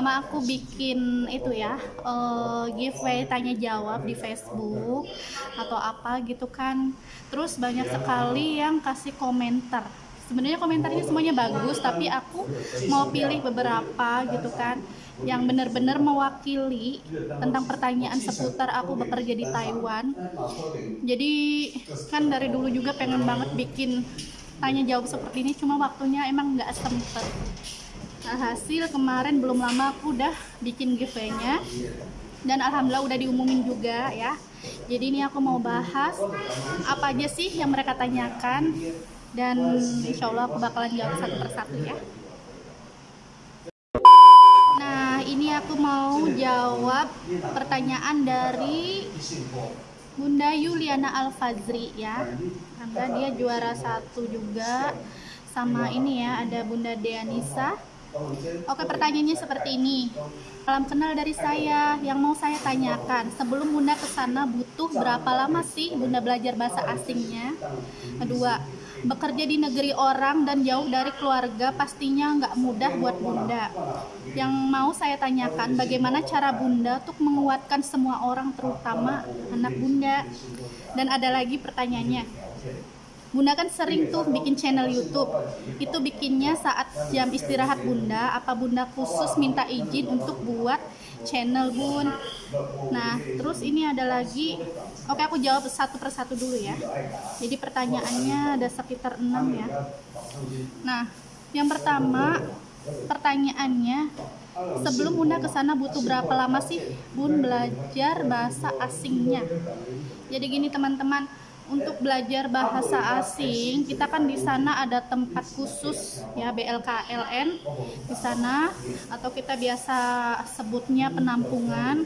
lama aku bikin itu ya uh, giveaway tanya jawab di Facebook atau apa gitu kan terus banyak sekali yang kasih komentar sebenarnya komentarnya semuanya bagus tapi aku mau pilih beberapa gitu kan yang benar-benar mewakili tentang pertanyaan seputar aku bekerja di Taiwan. Jadi kan dari dulu juga pengen banget bikin tanya jawab seperti ini, cuma waktunya emang nggak sempet. Nah, hasil kemarin belum lama aku udah bikin giveaway-nya. Dan alhamdulillah udah diumumin juga ya. Jadi ini aku mau bahas apa aja sih yang mereka tanyakan. Dan insya Allah aku bakalan jawab satu persatu ya. aku mau jawab pertanyaan dari Bunda Yuliana Al-Fazri ya. Karena dia juara satu juga. Sama ini ya ada Bunda Deanisa Oke pertanyaannya seperti ini Salam kenal dari saya Yang mau saya tanyakan Sebelum Bunda ke sana butuh berapa lama sih Bunda belajar bahasa asingnya Kedua bekerja di negeri orang dan jauh dari keluarga pastinya nggak mudah buat bunda. Yang mau saya tanyakan, bagaimana cara bunda untuk menguatkan semua orang, terutama anak bunda? Dan ada lagi pertanyaannya, Bunda kan sering tuh bikin channel YouTube. Itu bikinnya saat jam istirahat Bunda. Apa Bunda khusus minta izin untuk buat channel Bun? Nah, terus ini ada lagi. Oke, aku jawab satu persatu dulu ya. Jadi pertanyaannya ada sekitar 6 ya. Nah, yang pertama pertanyaannya sebelum Bunda ke sana butuh berapa lama sih Bun belajar bahasa asingnya? Jadi gini teman-teman, untuk belajar bahasa asing kita kan di sana ada tempat khusus ya BLKLN di sana atau kita biasa sebutnya penampungan.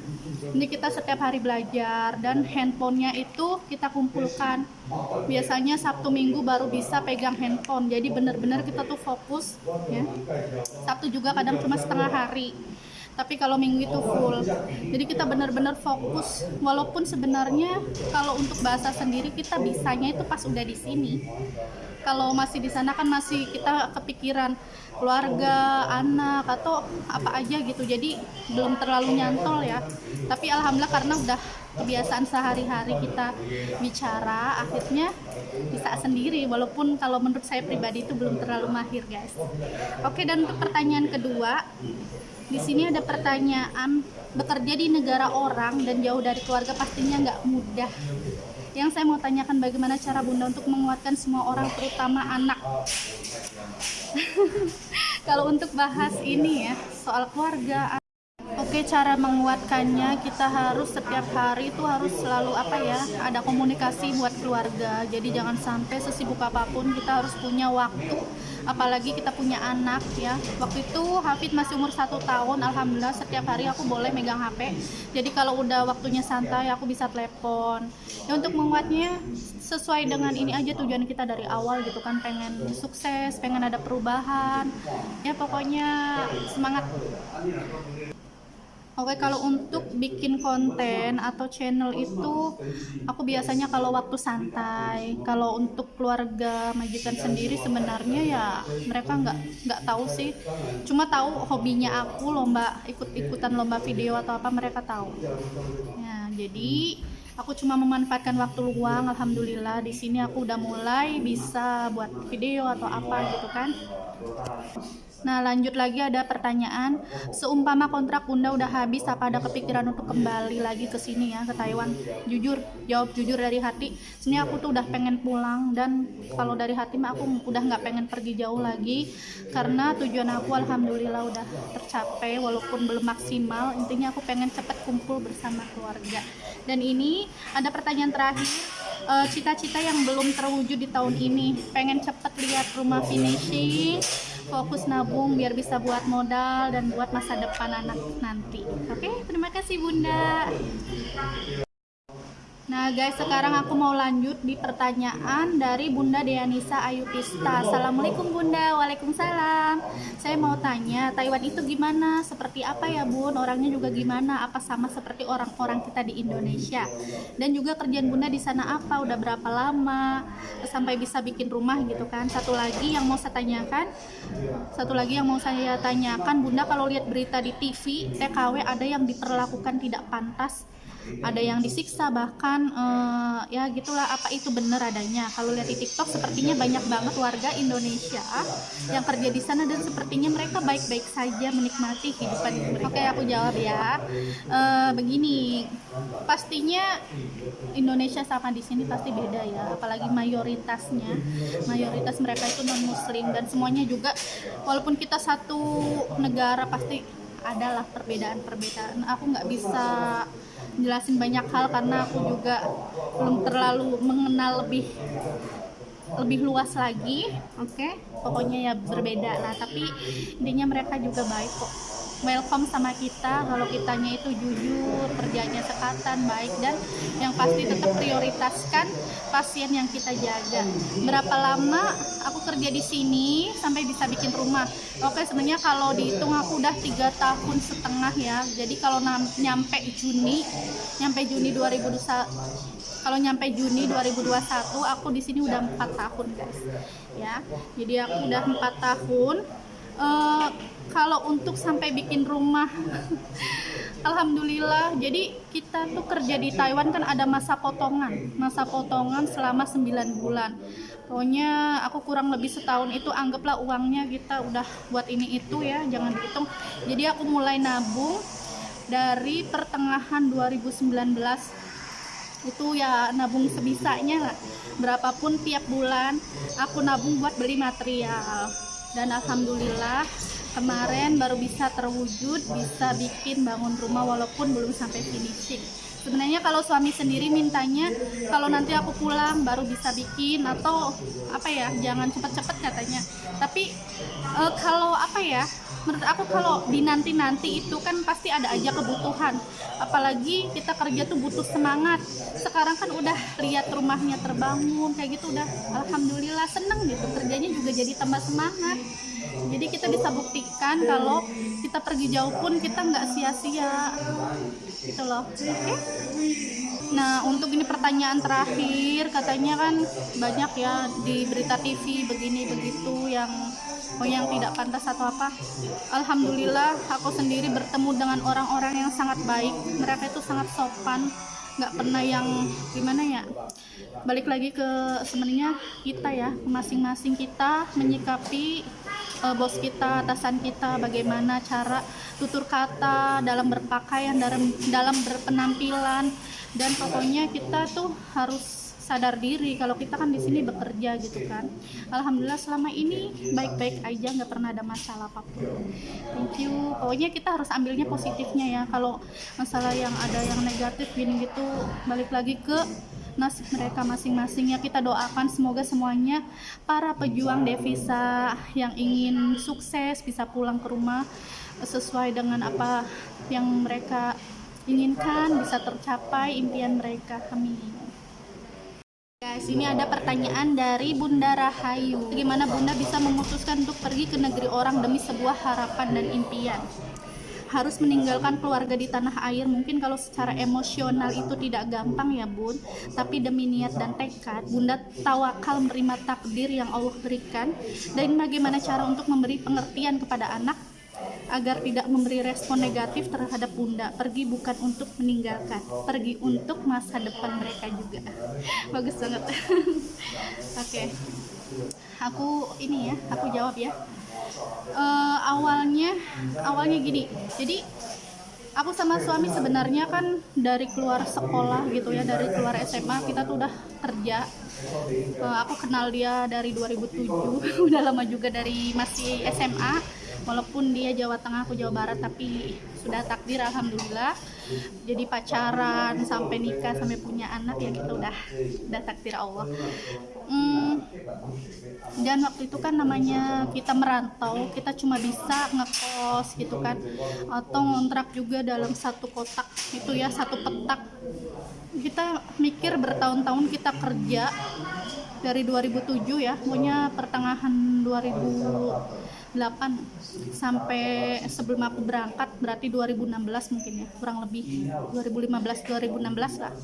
Ini kita setiap hari belajar dan handphonenya itu kita kumpulkan. Biasanya Sabtu Minggu baru bisa pegang handphone. Jadi benar-benar kita tuh fokus ya. Sabtu juga kadang cuma setengah hari tapi kalau minggu itu full. Jadi kita benar-benar fokus. Walaupun sebenarnya kalau untuk bahasa sendiri kita bisanya itu pas udah di sini. Kalau masih di sana kan masih kita kepikiran keluarga anak atau apa aja gitu. Jadi belum terlalu nyantol ya. Tapi alhamdulillah karena udah kebiasaan sehari-hari kita bicara akhirnya bisa sendiri. Walaupun kalau menurut saya pribadi itu belum terlalu mahir guys. Oke dan untuk pertanyaan kedua di sini ada pertanyaan bekerja di negara orang dan jauh dari keluarga pastinya nggak mudah. Yang saya mau tanyakan bagaimana cara bunda untuk menguatkan semua orang terutama anak? Kalau untuk bahas ini ya soal keluarga Oke, cara menguatkannya kita harus setiap hari itu harus selalu apa ya, ada komunikasi buat keluarga. Jadi jangan sampai sesibuk apa pun kita harus punya waktu. Apalagi kita punya anak ya. Waktu itu Hafid masih umur satu tahun, alhamdulillah setiap hari aku boleh megang HP. Jadi kalau udah waktunya santai aku bisa telepon. Ya untuk menguatnya sesuai dengan ini aja tujuan kita dari awal gitu kan pengen sukses, pengen ada perubahan. Ya pokoknya semangat. Oke, kalau untuk bikin konten atau channel itu aku biasanya kalau waktu santai. Kalau untuk keluarga majikan sendiri sebenarnya ya mereka nggak nggak tahu sih. Cuma tahu hobinya aku lomba ikut-ikutan lomba video atau apa mereka tahu. Ya, jadi aku cuma memanfaatkan waktu luang alhamdulillah di sini aku udah mulai bisa buat video atau apa gitu kan Nah lanjut lagi ada pertanyaan. Seumpama kontrak bunda udah habis Apa ada kepikiran untuk kembali lagi ke sini ya Ke Taiwan? Jujur, jawab jujur dari hati. Sini aku tuh udah pengen pulang Dan kalau dari hati mah aku udah nggak pengen pergi jauh lagi Karena tujuan aku alhamdulillah udah tercapai Walaupun belum maksimal. Intinya aku pengen cepet kumpul bersama keluarga. Dan ini ada pertanyaan terakhir eh, cita-cita yang belum terwujud di tahun ini. Pengen cepet lihat rumah finishing fokus nabung biar bisa buat modal dan buat masa depan anak nanti. Oke, terima kasih Bunda. Nah guys, sekarang aku mau lanjut di pertanyaan dari Bunda Deanisa Ayutista. Assalamualaikum Bunda, Waalaikumsalam. Saya mau tanya, Taiwan itu gimana? Seperti apa ya Bun? Orangnya juga gimana? Apa sama seperti orang-orang kita di Indonesia? Dan juga kerjaan Bunda di sana apa? Udah berapa lama? Sampai bisa bikin rumah gitu kan? Satu lagi yang mau saya tanyakan, satu lagi yang mau saya tanyakan, Bunda kalau lihat berita di TV, TKW ada yang diperlakukan tidak pantas ada yang disiksa bahkan uh, ya gitulah apa itu benar adanya. Kalau lihat di TikTok sepertinya banyak banget warga Indonesia yang kerja di sana dan sepertinya mereka baik-baik saja menikmati kehidupan mereka. Oke aku jawab ya. Uh, begini pastinya Indonesia sama di sini pasti beda ya. Apalagi mayoritasnya. Mayoritas mereka itu non muslim dan semuanya juga walaupun kita satu negara pasti adalah perbedaan-perbedaan. Aku nggak bisa jelasin banyak hal karena aku juga belum terlalu mengenal lebih lebih luas lagi oke okay? pokoknya ya berbeda nah tapi intinya mereka juga baik kok welcome sama kita kalau kitanya itu jujur kerjanya sekatan baik dan yang pasti tetap prioritaskan pasien yang kita jaga. Berapa lama aku kerja di sini sampai bisa bikin rumah? Oke sebenarnya kalau dihitung aku udah tiga tahun setengah ya. Jadi kalau nyampe Juni nyampe Juni 2021 kalau nyampe Juni 2021 aku di sini udah empat tahun guys. Ya jadi aku udah empat tahun. Uh, kalau untuk sampai bikin rumah Alhamdulillah. Jadi kita tuh kerja di Taiwan kan ada masa potongan. Masa potongan selama 9 bulan. Pokoknya aku kurang lebih setahun itu anggaplah uangnya kita udah buat ini itu ya jangan dihitung. Jadi aku mulai nabung dari pertengahan 2019 itu ya nabung sebisanya lah. Berapapun tiap bulan aku nabung buat beli material dan alhamdulillah kemarin baru bisa terwujud bisa bikin bangun rumah walaupun belum sampai finishing. Sebenarnya kalau suami sendiri mintanya kalau nanti aku pulang baru bisa bikin atau apa ya jangan cepet-cepet katanya. Tapi e, kalau apa ya menurut aku kalau di nanti-nanti itu kan pasti ada aja kebutuhan. Apalagi kita kerja tuh butuh semangat. Sekarang kan udah lihat rumahnya terbangun kayak gitu udah. Alhamdulillah seneng gitu kerjanya juga jadi tambah semangat. Jadi kita bisa buktikan kalau kita pergi jauh pun kita nggak sia-sia. Gitu loh. Oke. Okay? nah untuk ini pertanyaan terakhir katanya kan banyak ya di berita TV begini begitu yang oh yang tidak pantas atau apa? Alhamdulillah aku sendiri bertemu dengan orang-orang yang sangat baik. Mereka itu sangat sopan. Nggak pernah yang gimana ya? Balik lagi ke sebenarnya kita ya masing-masing kita menyikapi uh, bos kita atasan kita bagaimana cara tutur kata dalam berpakaian dalam dalam berpenampilan. Dan pokoknya kita tuh harus sadar diri kalau kita kan di sini bekerja gitu kan. Alhamdulillah selama ini baik-baik aja nggak pernah ada masalah apa pun. Thank you. Pokoknya kita harus ambilnya positifnya ya. Kalau masalah yang ada yang negatif gini gitu balik lagi ke nasib mereka masing-masing ya. Kita doakan semoga semuanya para pejuang devisa yang ingin sukses bisa pulang ke rumah sesuai dengan apa yang mereka inginkan bisa tercapai impian mereka. Amin Guys, ini ada pertanyaan dari Bunda Rahayu. Bagaimana Bunda bisa memutuskan untuk pergi ke negeri orang demi sebuah harapan dan impian? Harus meninggalkan keluarga di tanah air, mungkin kalau secara emosional itu tidak gampang ya Bun, tapi demi niat dan tekad, Bunda tawakal menerima takdir yang Allah berikan, dan bagaimana cara untuk memberi pengertian kepada anak agar tidak memberi respon negatif terhadap bunda. Pergi bukan untuk meninggalkan pergi untuk masa depan mereka juga. Bagus banget. Oke. Okay. aku ini ya aku jawab ya. Uh, awalnya awalnya gini. Jadi aku sama suami sebenarnya kan dari keluar sekolah gitu ya dari keluar SMA kita tuh udah kerja. Uh, aku kenal dia dari 2007 udah lama juga dari masih SMA walaupun dia Jawa Tengah aku Jawa Barat tapi sudah takdir alhamdulillah. Jadi pacaran sampai nikah sampai punya anak ya kita udah udah takdir Allah. Hmm, dan waktu itu kan namanya kita merantau kita cuma bisa ngekos gitu kan. Atau ngontrak juga dalam satu kotak itu ya satu petak. Kita mikir bertahun-tahun kita kerja dari 2007 ya pokoknya pertengahan 2008 sampai sebelum aku berangkat berarti 2016 mungkin ya kurang lebih. 2015 2016 lah.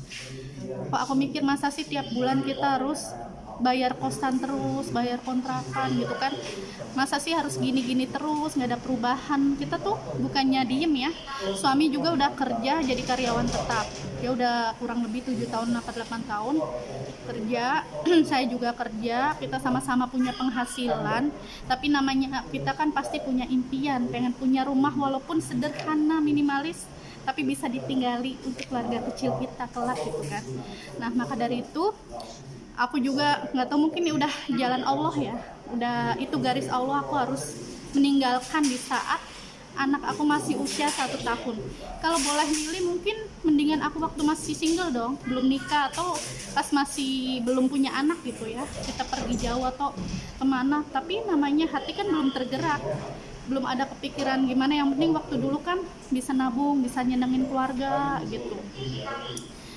Kok aku mikir masa sih tiap bulan kita harus bayar kosan terus, bayar kontrakan gitu kan. Masa sih harus gini-gini terus, nggak ada perubahan. Kita tuh bukannya diem ya. Suami juga udah kerja jadi karyawan tetap. Dia udah kurang lebih 7 tahun, 8 tahun kerja. Saya juga kerja, kita sama-sama punya penghasilan. Tapi namanya kita kan pasti punya impian, pengen punya rumah walaupun sederhana, minimalis tapi bisa ditinggali untuk keluarga kecil kita kelak gitu kan. Nah, maka dari itu aku juga nggak tahu mungkin ini udah jalan Allah ya. Udah itu garis Allah aku harus meninggalkan di saat anak aku masih usia satu tahun. Kalau boleh milih mungkin mendingan aku waktu masih single dong belum nikah atau pas masih belum punya anak gitu ya. Kita pergi jauh atau ke mana. Tapi namanya hati kan belum tergerak. Belum ada kepikiran gimana. Yang penting waktu dulu kan bisa nabung bisa nyenengin keluarga gitu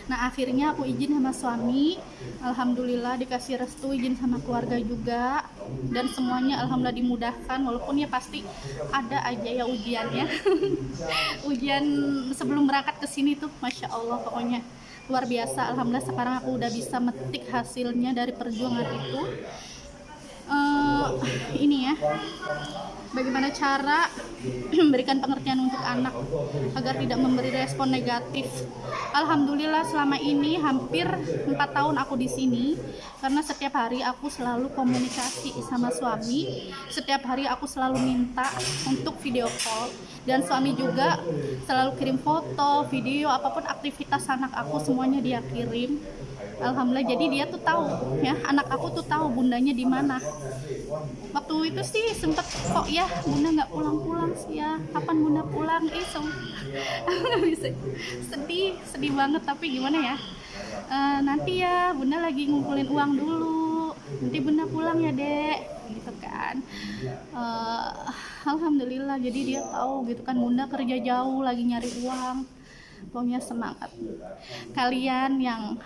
nah akhirnya aku izin sama suami. Alhamdulillah dikasih restu izin sama keluarga juga. Dan semuanya alhamdulillah dimudahkan walaupun ya pasti ada aja ya ujiannya. Ujian sebelum berangkat ke sini tuh masya Allah pokoknya luar biasa. Alhamdulillah sekarang aku udah bisa metik hasilnya dari perjuangan itu. Uh, ini ya bagaimana cara memberikan pengertian untuk anak agar tidak memberi respon negatif. Alhamdulillah selama ini hampir empat tahun aku di sini karena setiap hari aku selalu komunikasi sama suami. Setiap hari aku selalu minta untuk video call dan suami juga selalu kirim foto, video apa pun aktivitas anak aku semuanya dia kirim alhamdulillah jadi dia tuh tahu ya anak aku tuh tahu bundanya di mana waktu itu sih sempet kok ya bunda nggak pulang-pulang sih ya. Kapan bunda pulang? Eh so bisa. Sedih sedih banget tapi gimana ya? Uh, nanti ya bunda lagi ngumpulin uang dulu. Nanti bunda pulang ya dek. Gitu kan. Uh, alhamdulillah jadi dia tahu gitu kan bunda kerja jauh lagi nyari uang. Pokoknya semangat. Kalian yang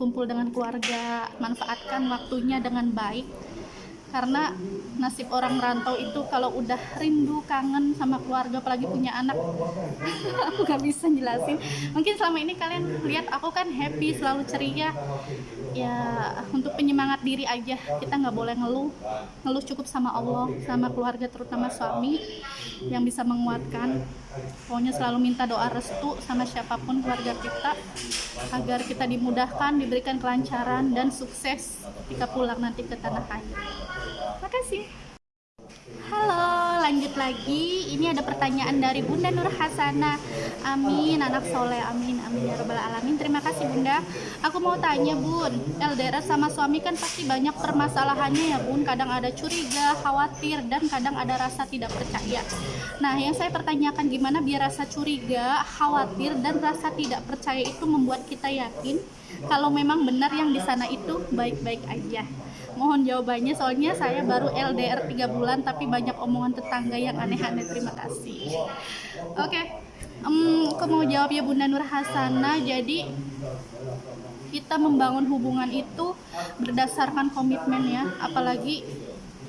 kumpul dengan keluarga, manfaatkan waktunya dengan baik. Karena nasib orang merantau itu kalau udah rindu, kangen sama keluarga, apalagi punya anak, aku gak bisa jelasin. Mungkin selama ini kalian lihat aku kan happy, selalu ceria. Ya untuk penyemangat diri aja, kita nggak boleh ngeluh. Ngeluh cukup sama Allah, sama keluarga, terutama suami yang bisa menguatkan pokoknya selalu minta doa restu sama siapa pun keluarga kita agar kita dimudahkan diberikan kelancaran dan sukses ketika pulang nanti ke tanah air makasih Halo, lanjut lagi. Ini ada pertanyaan dari Bunda Nur Hasana. Amin, anak soleh. Amin, amin ya robbal alamin. Terima kasih Bunda. Aku mau tanya Bun, LDR sama suami kan pasti banyak permasalahannya ya Bun. Kadang ada curiga, khawatir, dan kadang ada rasa tidak percaya. Nah, yang saya pertanyakan gimana biar rasa curiga, khawatir, dan rasa tidak percaya itu membuat kita yakin kalau memang benar yang di sana itu baik-baik aja mohon jawabannya soalnya saya baru LDR 3 bulan tapi banyak omongan tetangga yang aneh-aneh. Terima kasih. Oke okay. um, aku mau jawab ya Bunda Nur Hasana jadi kita membangun hubungan itu berdasarkan komitmen ya. Apalagi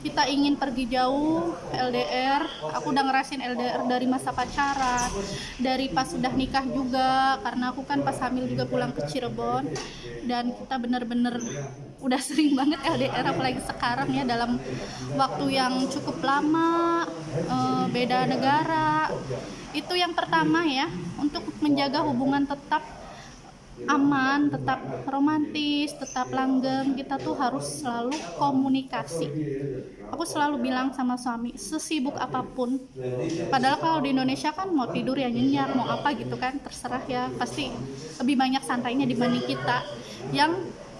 kita ingin pergi jauh LDR aku udah ngerasin LDR dari masa pacaran dari pas sudah nikah juga. Karena aku kan pas hamil juga pulang ke Cirebon. Dan kita bener-bener udah sering banget LDR apalagi sekarang ya dalam waktu yang cukup lama eh, beda negara. Itu yang pertama ya untuk menjaga hubungan tetap aman, tetap romantis, tetap langgeng, kita tuh harus selalu komunikasi. Aku selalu bilang sama suami, sesibuk apa pun, padahal kalau di Indonesia kan mau tidur ya nyenyak, mau apa gitu kan, terserah ya, pasti lebih banyak santainya dibanding kita. Yang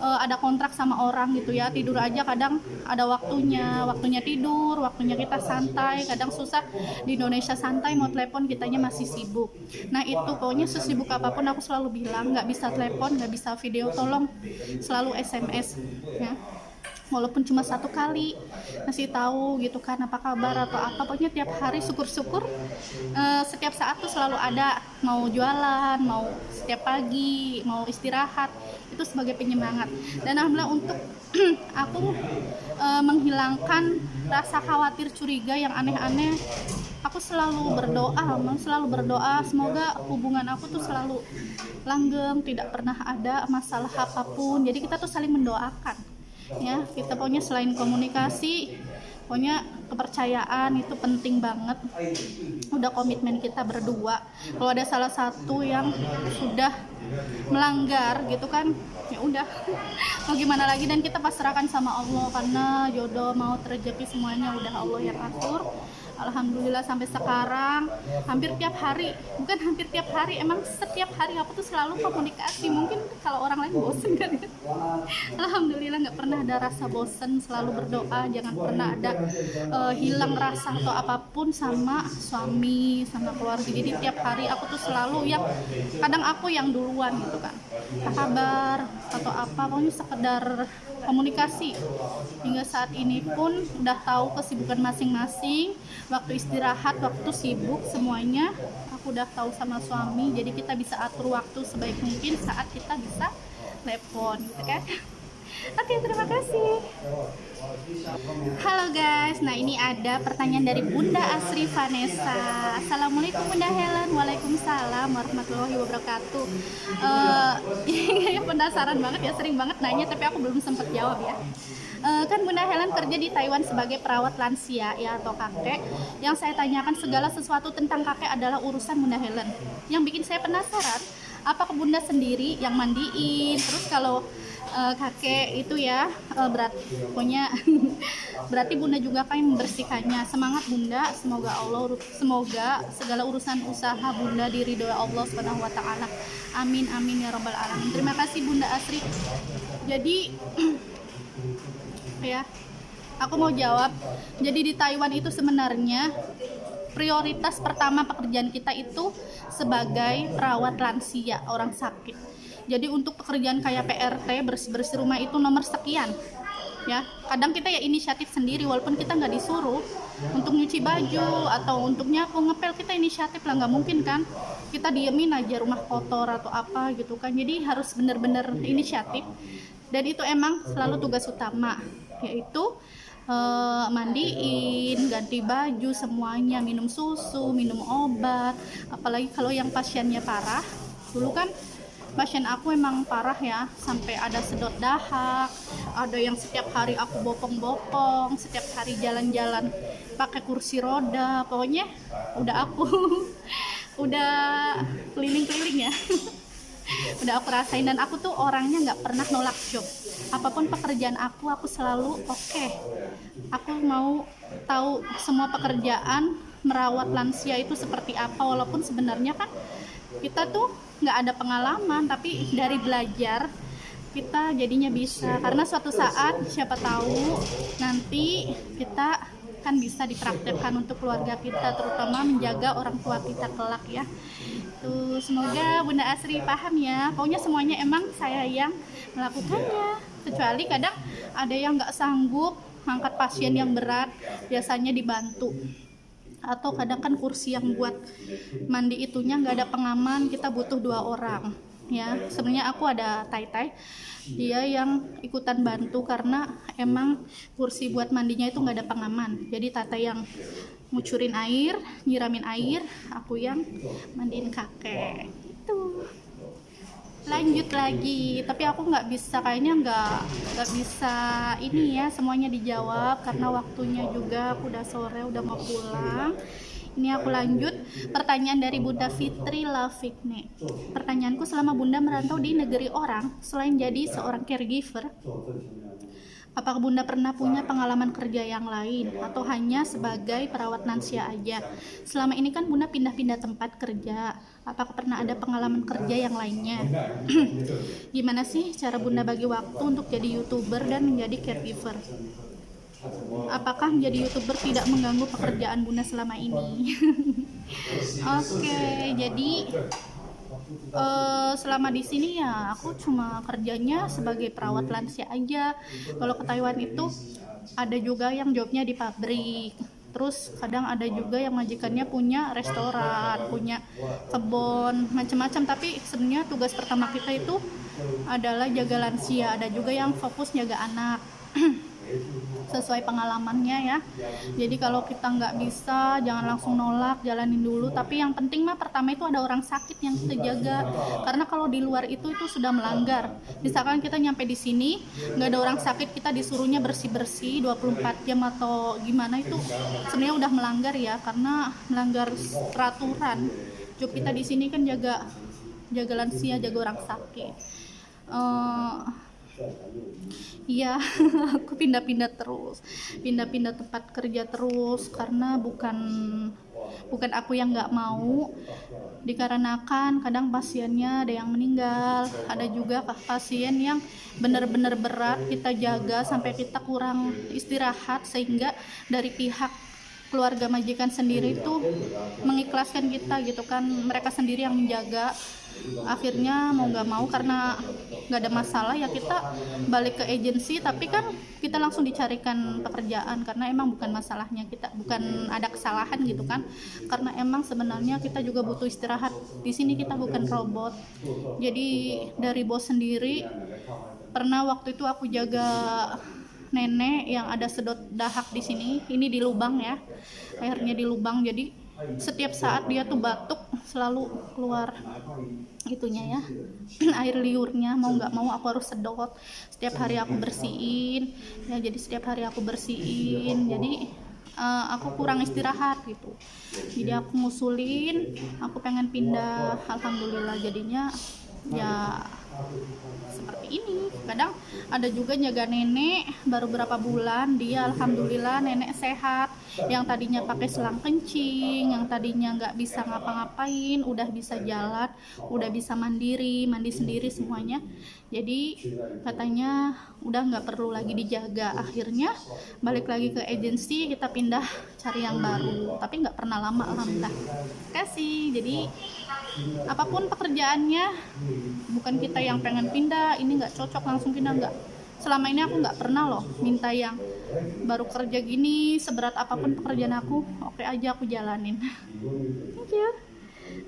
eh, ada kontrak sama orang gitu ya tidur aja kadang ada waktunya waktunya tidur waktunya kita santai kadang susah. Di Indonesia santai mau telepon kitanya masih sibuk. Nah itu pokoknya sesibuk apa pun aku selalu bilang nggak bisa telepon nggak bisa video tolong selalu SMS ya walaupun cuma satu kali ngasih tahu gitu kan apa kabar atau apa. Pokoknya tiap hari syukur-syukur eh, setiap saat tuh selalu ada. Mau jualan mau setiap pagi mau istirahat itu sebagai penyemangat. Dan alhamdulillah untuk aku eh, menghilangkan rasa khawatir curiga yang aneh-aneh aku selalu berdoa selalu berdoa. Semoga hubungan aku tuh selalu langgeng tidak pernah ada masalah apa pun. Jadi kita tuh saling mendoakan ya kita pokoknya selain komunikasi pokoknya kepercayaan itu penting banget. Udah komitmen kita berdua. Kalau ada salah satu yang sudah melanggar gitu kan ya udah. Mau gimana lagi? Dan kita pasrahkan sama Allah karena jodoh mau terjadi semuanya udah Allah yang atur Alhamdulillah sampai sekarang hampir tiap hari. Bukan hampir tiap hari emang setiap hari aku tuh selalu komunikasi. Mungkin kalau orang lain bosen kan ya. Alhamdulillah nggak pernah ada rasa bosen selalu berdoa. Jangan pernah ada uh, hilang rasa atau apa pun sama suami sama keluarga. Jadi tiap hari aku tuh selalu yang kadang aku yang duluan gitu kan. Apa kabar atau apa pokoknya sekedar komunikasi. Hingga saat ini pun udah tahu kesibukan masing-masing waktu istirahat waktu sibuk semuanya aku udah tahu sama suami. Jadi kita bisa atur waktu sebaik mungkin saat kita bisa telepon gitu kan oke terima kasih. Halo guys, nah ini ada pertanyaan dari Bunda Asri Vanessa. Assalamualaikum Bunda Helen. Waalaikumsalam warahmatullahi wabarakatuh. Uh, penasaran banget ya, sering banget nanya tapi aku belum sempat jawab ya. Uh, kan Bunda Helen kerja di Taiwan sebagai perawat lansia ya atau kakek. Yang saya tanyakan segala sesuatu tentang kakek adalah urusan Bunda Helen. Yang bikin saya penasaran apakah Bunda sendiri yang mandiin? Terus kalau uh, kakek itu ya uh, berat pokoknya berarti bunda juga kan membersihkannya. Semangat bunda. Semoga Allah semoga segala urusan usaha bunda diridhoi Allah subhanahu wa taala. Amin amin ya robbal alamin. Terima kasih bunda Asri. Jadi ya aku mau jawab. Jadi di Taiwan itu sebenarnya prioritas pertama pekerjaan kita itu sebagai perawat lansia orang sakit jadi untuk pekerjaan kayak PRT bersih-bersih rumah itu nomor sekian ya. Kadang kita ya inisiatif sendiri walaupun kita nggak disuruh untuk nyuci baju atau untuk nyapu ngepel kita inisiatif lah nggak mungkin kan. Kita diemin aja rumah kotor atau apa gitu kan. Jadi harus bener-bener inisiatif. Dan itu emang selalu tugas utama yaitu uh, mandiin, ganti baju semuanya, minum susu, minum obat. Apalagi kalau yang pasiennya parah, dulu kan pasien aku emang parah ya sampai ada sedot dahak ada yang setiap hari aku bopong-bopong setiap hari jalan-jalan pakai kursi roda pokoknya udah aku udah keliling-keliling ya udah aku rasain dan aku tuh orangnya nggak pernah nolak job apa pun pekerjaan aku aku selalu oke okay. aku mau tahu semua pekerjaan merawat lansia itu seperti apa walaupun sebenarnya kan kita tuh nggak ada pengalaman tapi dari belajar kita jadinya bisa. Karena suatu saat siapa tahu nanti kita kan bisa dipraktekkan untuk keluarga kita terutama menjaga orang tua kita kelak ya. Tuh semoga Bunda Asri paham ya. Pokoknya semuanya emang saya yang melakukannya. Kecuali kadang ada yang nggak sanggup angkat pasien yang berat biasanya dibantu atau kadang kan kursi yang buat mandi itunya nggak ada pengaman kita butuh dua orang ya. Sebenarnya aku ada tai tai dia yang ikutan bantu karena emang kursi buat mandinya itu nggak ada pengaman. Jadi tata yang ngucurin air nyiramin air aku yang mandiin kakek. Itu lanjut lagi. Tapi aku nggak bisa kayaknya nggak nggak bisa ini ya semuanya dijawab karena waktunya juga aku udah sore udah mau pulang. Ini aku lanjut. Pertanyaan dari Bunda Fitri Lafikne pertanyaanku selama Bunda merantau di negeri orang selain jadi seorang caregiver Apakah Bunda pernah punya pengalaman kerja yang lain? Atau hanya sebagai perawat lansia aja? Selama ini kan Bunda pindah-pindah tempat kerja apakah pernah ada pengalaman kerja yang lainnya? Gimana sih cara bunda bagi waktu untuk jadi youtuber dan menjadi caregiver? Apakah menjadi youtuber tidak mengganggu pekerjaan bunda selama ini? Oke jadi uh, selama di sini ya aku cuma kerjanya sebagai perawat lansia aja. Kalau ke Taiwan itu ada juga yang jobnya di pabrik terus kadang ada juga yang majikannya punya restoran punya kebun macam-macam tapi sebenarnya tugas pertama kita itu adalah jaga lansia. Ada juga yang fokus jaga anak sesuai pengalamannya ya. Jadi kalau kita nggak bisa jangan langsung nolak jalanin dulu. Tapi yang penting mah pertama itu ada orang sakit yang kita jaga. Karena kalau di luar itu itu sudah melanggar. Misalkan kita nyampe di sini nggak ada orang sakit kita disuruhnya bersih bersih 24 jam atau gimana itu sebenarnya udah melanggar ya. Karena melanggar peraturan. Job kita di sini kan jaga jaga lansia jaga orang sakit. Uh, Iya, aku pindah-pindah terus, pindah-pindah tempat kerja terus karena bukan bukan aku yang nggak mau, dikarenakan kadang pasiennya ada yang meninggal, ada juga pasien yang benar-benar berat kita jaga sampai kita kurang istirahat sehingga dari pihak keluarga majikan sendiri itu mengikhlaskan kita gitu kan. Mereka sendiri yang menjaga akhirnya mau nggak mau karena nggak ada masalah ya kita balik ke agensi. Tapi kan kita langsung dicarikan pekerjaan karena emang bukan masalahnya kita bukan ada kesalahan gitu kan. Karena emang sebenarnya kita juga butuh istirahat. Di sini kita bukan robot. Jadi dari bos sendiri pernah waktu itu aku jaga nenek yang ada sedot dahak di sini. Ini di lubang ya airnya di lubang. Jadi setiap saat dia tuh batuk selalu keluar itunya ya air liurnya mau nggak mau aku harus sedot. Setiap hari aku bersihin ya jadi setiap hari aku bersihin jadi uh, aku kurang istirahat gitu. Jadi aku ngusulin aku pengen pindah alhamdulillah jadinya ya seperti ini. Kadang ada juga jaga nenek baru berapa bulan dia alhamdulillah nenek sehat. Yang tadinya pakai selang kencing yang tadinya nggak bisa ngapa-ngapain udah bisa jalan udah bisa mandiri mandi sendiri semuanya. Jadi katanya udah nggak perlu lagi dijaga. Akhirnya balik lagi ke agensi kita pindah cari yang baru. Tapi nggak pernah lama alhamdulillah. Kasih. Jadi apa pun pekerjaannya bukan kita yang pengen pindah ini nggak cocok langsung pindah nggak. Selama ini aku nggak pernah loh minta yang baru kerja gini seberat apa pun pekerjaan aku oke aja aku jalanin. Thank you.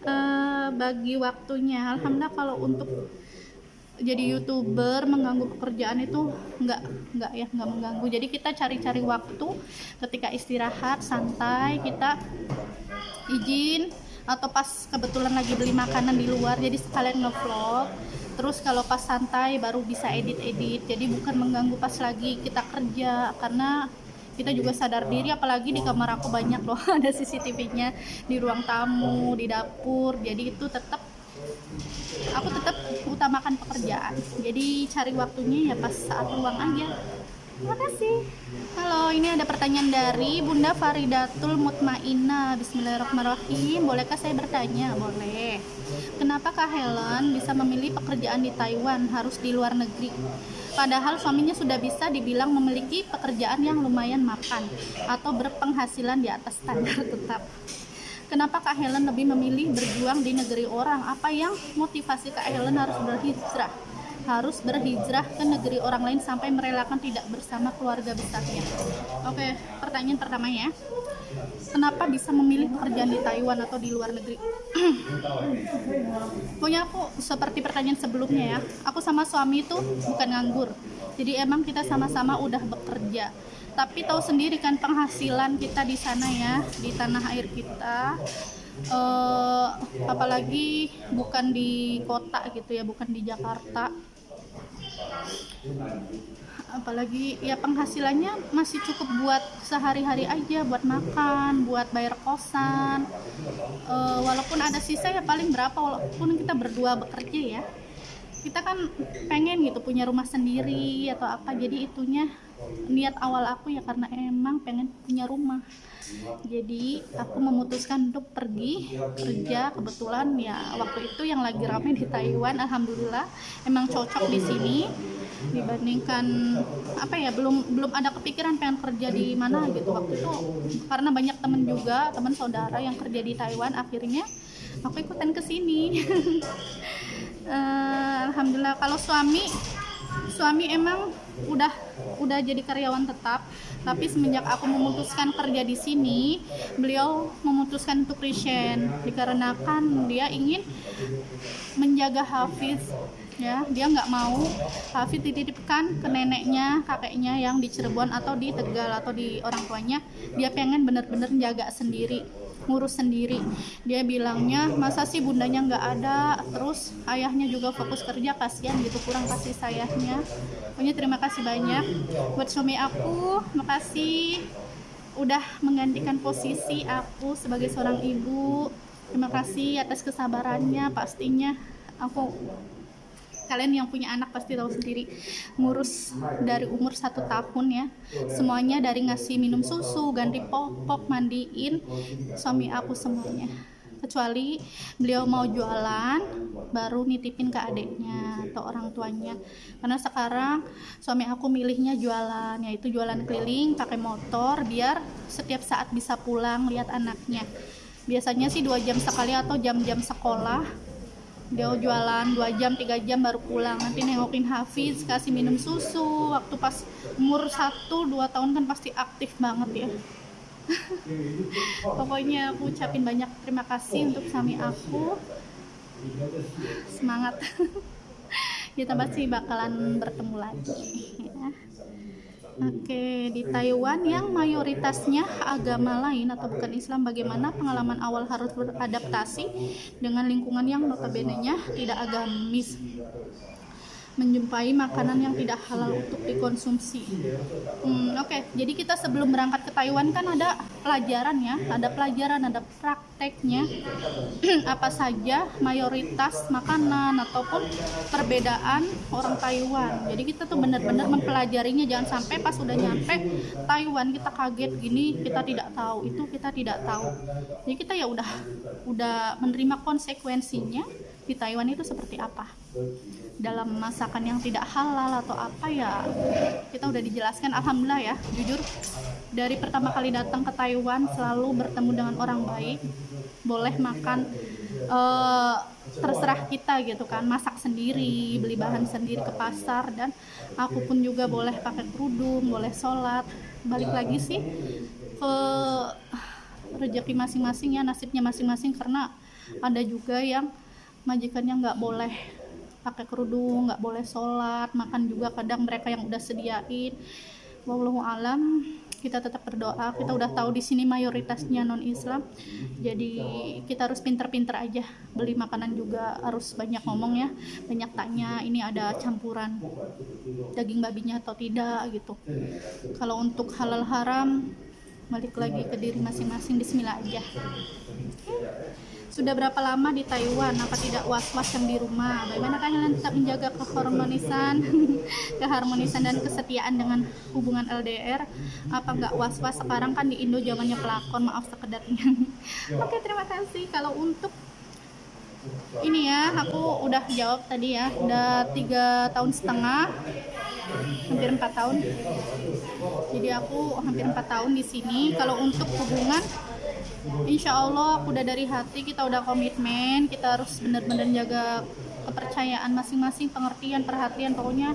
Uh, bagi waktunya alhamdulillah kalau untuk jadi youtuber mengganggu pekerjaan itu nggak nggak ya nggak mengganggu. Jadi kita cari-cari waktu ketika istirahat santai kita izin atau pas kebetulan lagi beli makanan di luar jadi sekalian ngevlog. Terus kalau pas santai baru bisa edit-edit. Jadi bukan mengganggu pas lagi kita kerja karena kita juga sadar diri apalagi di kamar aku banyak loh ada CCTV-nya di ruang tamu di dapur jadi itu tetap aku tetap utamakan pekerjaan. Jadi cari waktunya ya pas saat luang aja Terima kasih. Halo, ini ada pertanyaan dari Bunda Faridatul Mutmainah. Bismillahirrahmanirrahim. Bolehkah saya bertanya? Boleh. Kenapa Kak Helen bisa memilih pekerjaan di Taiwan harus di luar negeri? Padahal suaminya sudah bisa dibilang memiliki pekerjaan yang lumayan makan atau berpenghasilan di atas standar tetap. Kenapa Kak Helen lebih memilih berjuang di negeri orang? Apa yang motivasi Kak Helen harus berhijrah? Harus berhijrah ke negeri orang lain sampai merelakan tidak bersama keluarga besarnya. Oke, pertanyaan pertama ya. Kenapa bisa memilih pekerjaan di Taiwan atau di luar negeri? Punya aku seperti pertanyaan sebelumnya ya. Aku sama suami itu bukan nganggur. Jadi emang kita sama-sama udah bekerja. Tapi tahu sendiri kan penghasilan kita di sana ya, di tanah air kita uh, apalagi bukan di kota gitu ya bukan di Jakarta apalagi ya penghasilannya masih cukup buat sehari-hari aja buat makan buat bayar kosan. E, walaupun ada sisa ya paling berapa walaupun kita berdua bekerja ya. Kita kan pengen gitu punya rumah sendiri atau apa jadi itunya niat awal aku ya karena emang pengen punya rumah. Jadi aku memutuskan untuk pergi kerja. Kebetulan ya waktu itu yang lagi rame di Taiwan alhamdulillah emang cocok di sini. Dibandingkan apa ya belum belum ada kepikiran pengen kerja di mana gitu. Waktu itu karena banyak temen juga teman saudara yang kerja di Taiwan akhirnya aku ikutan ke sini. Eh, alhamdulillah. Kalau suami suami emang udah udah jadi karyawan tetap. Tapi semenjak aku memutuskan kerja di sini beliau memutuskan untuk resign. Dikarenakan dia ingin menjaga Hafiz ya. Dia nggak mau Hafiz dititipkan ke neneknya kakeknya yang di Cirebon atau di Tegal atau di orang tuanya. Dia pengen bener-bener jaga sendiri ngurus sendiri. Dia bilangnya masa sih bundanya nggak ada? Terus ayahnya juga fokus kerja kasihan gitu kurang kasih sayangnya pokoknya terima kasih banyak. Buat suami aku makasih udah menggantikan posisi aku sebagai seorang ibu. Terima kasih atas kesabarannya pastinya aku kalian yang punya anak pasti tahu sendiri ngurus dari umur satu tahun ya. Semuanya dari ngasih minum susu ganti popok mandiin suami aku semuanya. Kecuali beliau mau jualan baru nitipin ke adiknya atau orang tuanya. Karena sekarang suami aku milihnya jualan yaitu jualan keliling pakai motor biar setiap saat bisa pulang lihat anaknya. Biasanya sih dua jam sekali atau jam-jam sekolah dia jualan dua jam tiga jam baru pulang. Nanti nengokin Hafiz kasih minum susu. Waktu pas umur satu dua tahun kan pasti aktif banget ya. Pokoknya aku ucapin banyak terima kasih untuk suami aku. semangat. Kita pasti bakalan bertemu lagi ya. Oke, di Taiwan yang mayoritasnya agama lain atau bukan Islam, bagaimana pengalaman awal harus beradaptasi dengan lingkungan yang notabene-nya tidak agamis? Menjumpai makanan yang tidak halal untuk dikonsumsi. Hmm, Oke, okay. jadi kita sebelum berangkat ke Taiwan kan ada pelajaran ya, ada pelajaran, ada prakteknya apa saja mayoritas makanan ataupun perbedaan orang Taiwan. Jadi kita tuh benar-benar mempelajarinya, jangan sampai pas udah nyampe Taiwan kita kaget gini, kita tidak tahu itu kita tidak tahu. Jadi kita ya udah udah menerima konsekuensinya di Taiwan itu seperti apa? Dalam masakan yang tidak halal atau apa ya? Kita udah dijelaskan alhamdulillah ya jujur. Dari pertama kali datang ke Taiwan selalu bertemu dengan orang baik boleh makan uh, terserah kita gitu kan. Masak sendiri beli bahan sendiri ke pasar dan aku pun juga boleh pakai kerudung boleh sholat. Balik lagi sih ke rezeki masing-masing ya nasibnya masing-masing karena ada juga yang majikannya nggak boleh pakai kerudung nggak boleh sholat makan juga kadang mereka yang udah sediain. Wallahu alam kita tetap berdoa kita udah tahu di sini mayoritasnya non Islam jadi kita harus pinter-pinter aja beli makanan juga harus banyak ngomong ya banyak tanya ini ada campuran daging babinya atau tidak gitu. Kalau untuk halal haram balik lagi ke diri masing-masing Bismillah aja sudah berapa lama di Taiwan? Apa tidak was-was yang di rumah? Bagaimana kalian tetap menjaga keharmonisan, keharmonisan dan kesetiaan dengan hubungan LDR? Apa nggak was-was sekarang kan di Indo zamannya pelakon? Maaf sekedarnya. Oke, terima kasih. Kalau untuk ini ya, aku udah jawab tadi ya, udah tiga tahun setengah, hampir empat tahun. Jadi aku hampir empat tahun di sini. Kalau untuk hubungan insya Allah aku udah dari hati kita udah komitmen kita harus benar-benar jaga kepercayaan masing-masing pengertian perhatian pokoknya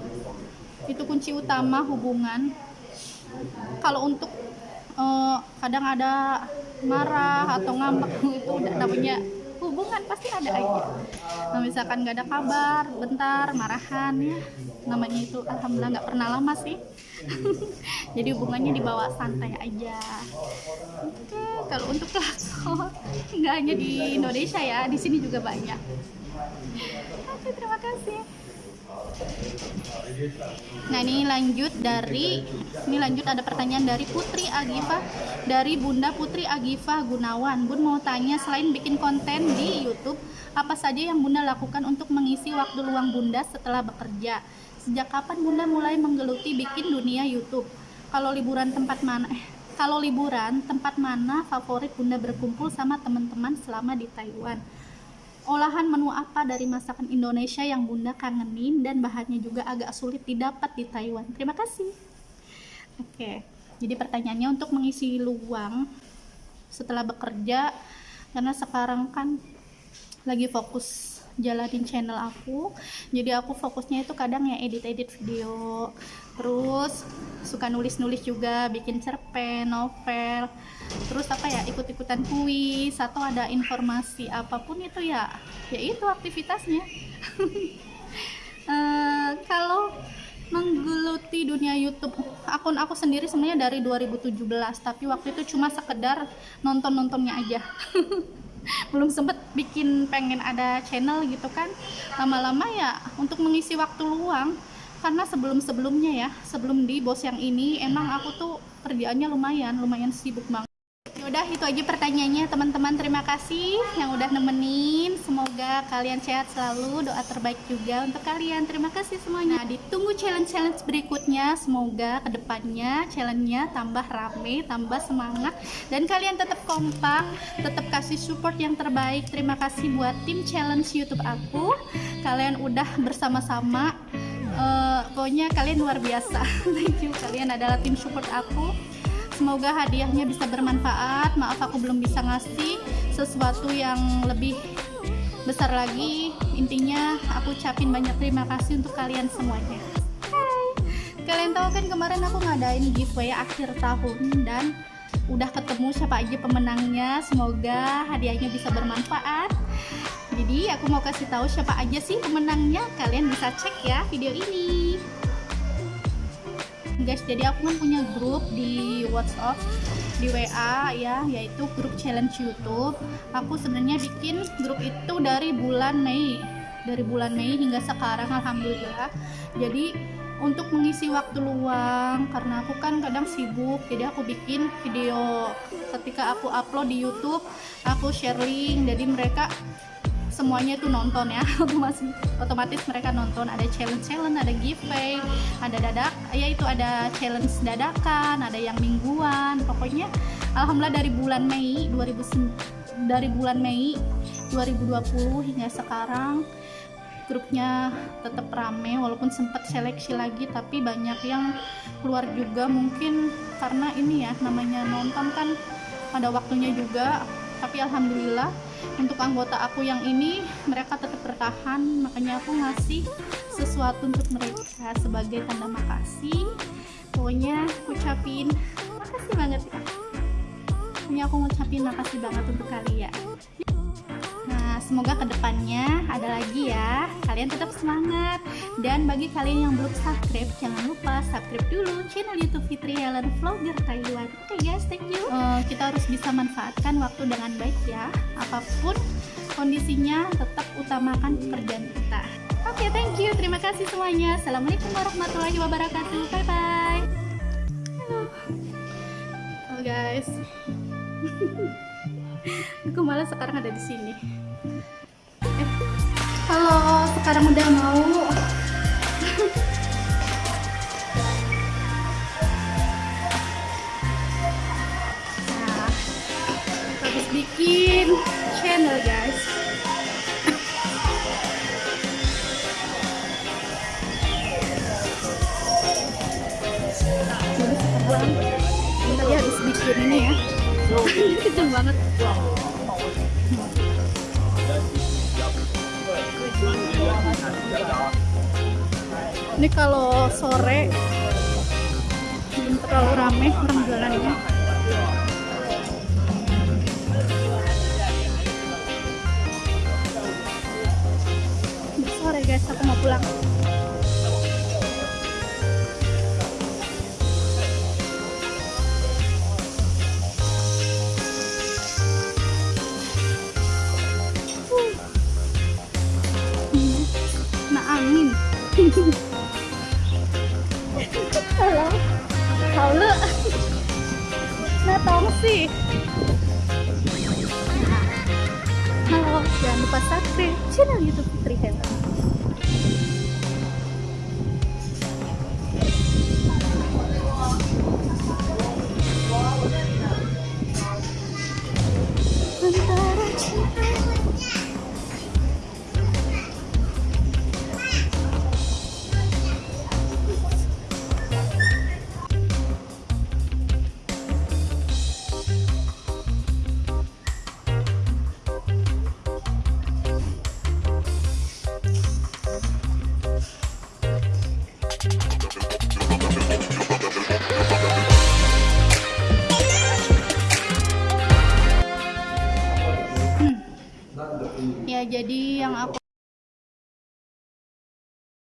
itu kunci utama hubungan kalau untuk uh, kadang ada marah atau ngambek itu udah namanya hubungan pasti ada aja. Nah, misalkan nggak ada kabar bentar marahan ya. Namanya itu alhamdulillah nggak pernah lama sih. Jadi hubungannya dibawa santai aja. Oke kalau untuk pelakon nggak hanya di Indonesia ya di sini juga banyak. Oke terima kasih Nah ini lanjut dari ini lanjut ada pertanyaan dari Putri Agifa dari Bunda Putri Agifa Gunawan. Bun mau tanya selain bikin konten di YouTube, Apa saja yang Bunda lakukan untuk mengisi waktu luang Bunda setelah bekerja? Sejak kapan Bunda mulai menggeluti bikin dunia YouTube? Kalau liburan tempat mana? Eh, kalau liburan tempat mana favorit Bunda berkumpul sama teman-teman selama di Taiwan? Olahan menu apa dari masakan Indonesia yang Bunda kangenin dan bahannya juga agak sulit didapat di Taiwan? Terima kasih. Oke, jadi pertanyaannya untuk mengisi luang setelah bekerja karena sekarang kan lagi fokus jalanin channel aku jadi aku fokusnya itu kadang ya edit-edit video terus suka nulis-nulis juga bikin cerpen, novel. Terus apa ya ikut-ikutan kuis atau ada informasi apa pun itu ya ya itu aktivitasnya. Uh, kalau menggeluti dunia YouTube akun aku sendiri sebenarnya dari 2017 tapi waktu itu cuma sekedar nonton-nontonnya aja. Belum sempet bikin pengen ada channel gitu kan. Lama-lama ya untuk mengisi waktu luang karena sebelum-sebelumnya ya sebelum di bos yang ini emang aku tuh kerjaannya lumayan lumayan sibuk banget. Udah itu aja pertanyaannya teman-teman. Terima kasih yang udah nemenin. Semoga kalian sehat selalu. Doa terbaik juga untuk kalian. Terima kasih semuanya. Nah, ditunggu challenge-challenge berikutnya. Semoga ke depannya challenge-nya tambah rame tambah semangat. Dan kalian tetap kompak tetap kasih support yang terbaik. Terima kasih buat tim challenge youtube aku. Kalian udah bersama-sama uh, pokoknya kalian luar biasa. Thank you. Kalian adalah tim support aku. Semoga hadiahnya bisa bermanfaat. Maaf aku belum bisa ngasih sesuatu yang lebih besar lagi. Intinya aku ucapin banyak terima kasih untuk kalian semuanya. Hai. kalian tahu kan kemarin aku ngadain giveaway akhir tahun dan udah ketemu siapa aja pemenangnya. Semoga hadiahnya bisa bermanfaat jadi aku mau kasih tahu siapa aja sih pemenangnya. Kalian bisa cek ya video ini. Guys jadi aku kan punya grup di WhatsApp di WA ya yaitu grup challenge YouTube. Aku sebenarnya bikin grup itu dari bulan Mei dari bulan Mei hingga sekarang Alhamdulillah. Jadi untuk mengisi waktu luang karena aku kan kadang sibuk jadi aku bikin video. Ketika aku upload di YouTube aku share link jadi mereka semuanya itu nonton ya. Otomatis otomatis mereka nonton. Ada challenge challenge ada giveaway ada dadak ya itu ada challenge dadakan ada yang mingguan. Pokoknya alhamdulillah dari bulan Mei 2000 dari bulan Mei 2020 hingga sekarang grupnya tetap rame walaupun sempat seleksi lagi tapi banyak yang keluar juga. Mungkin karena ini ya namanya nonton kan pada waktunya juga. Tapi alhamdulillah untuk anggota aku yang ini mereka tetap bertahan makanya aku ngasih sesuatu untuk mereka sebagai tanda makasih. Pokoknya ucapin makasih banget ya. Pokoknya aku ngucapin makasih banget untuk kalian semoga ke depannya ada lagi ya. Kalian tetap semangat. Dan bagi kalian yang belum subscribe jangan lupa subscribe dulu channel youtube Fitri Helen Vlogger Taiwan. Oke okay guys thank you. Uh, kita harus bisa manfaatkan waktu dengan baik ya. Apa pun kondisinya tetap utamakan pekerjaan kita. Oke okay, thank you. Terima kasih semuanya. Assalamualaikum warahmatullahi wabarakatuh. Bye bye halo halo guys. Aku malah sekarang ada di sini sekarang udah mau. Nah, habis bikin channel guys. Jadi sekarang tadi habis bikin ini ya. Kenceng banget ini kalau sore belum terlalu rame orang jualannya sore guys aku mau pulang Halo. Nah, tong sih. Halo. Jangan lupa subscribe channel YouTube Fitri Hewan.